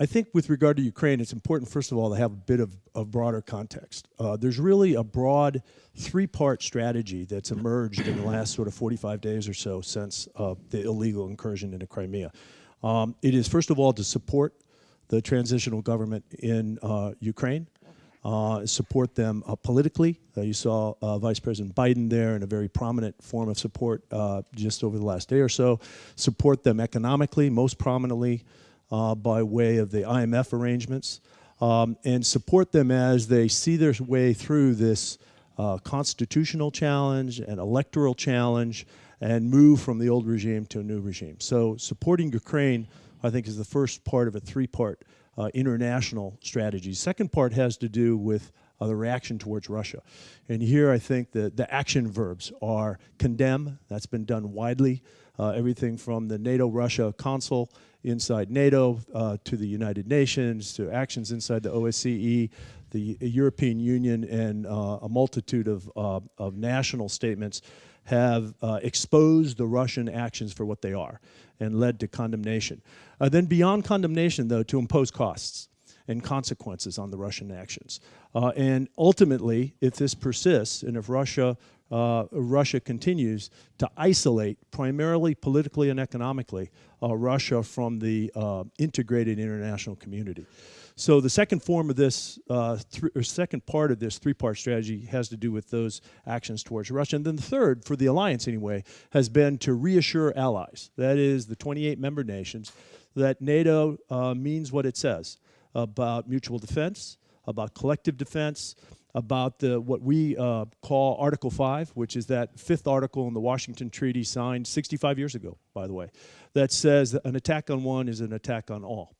I think with regard to Ukraine, it's important, first of all, to have a bit of, of broader context. Uh, there's really a broad three-part strategy that's emerged in the last sort of 45 days or so since uh, the illegal incursion into Crimea. Um, it is, first of all, to support the transitional government in uh, Ukraine, uh, support them uh, politically. Uh, you saw Vice President Biden there in a very prominent form of support just over the last day or so. Support them economically, most prominently uh, by way of the IMF arrangements, um, and support them as they see their way through this uh, constitutional challenge and electoral challenge and move from the old regime to a new regime. So supporting Ukraine, I think, is the first part of a three-part uh, international strategy. Second part has to do with uh, the reaction towards Russia. And here I think that the action verbs are condemn, that's been done widely, uh, everything from the NATO-Russia Council inside NATO uh, to the United Nations to actions inside the OSCE, the European Union, and uh, a multitude of, uh, of national statements have uh, exposed the Russian actions for what they are and led to condemnation. Uh, then beyond condemnation, though, to impose costs and consequences on the Russian actions. Uh, and ultimately, if this persists and if Russia uh, Russia continues to isolate, primarily politically and economically, uh, Russia from the uh, integrated international community. So the second form of this, uh, or second part of this three-part strategy has to do with those actions towards Russia. And then the third, for the alliance anyway, has been to reassure allies, that is the 28 member nations, that NATO uh, means what it says about mutual defense, about collective defense, about the what we uh, call Article 5, which is that fifth article in the Washington Treaty signed 65 years ago, by the way, that says that an attack on one is an attack on all.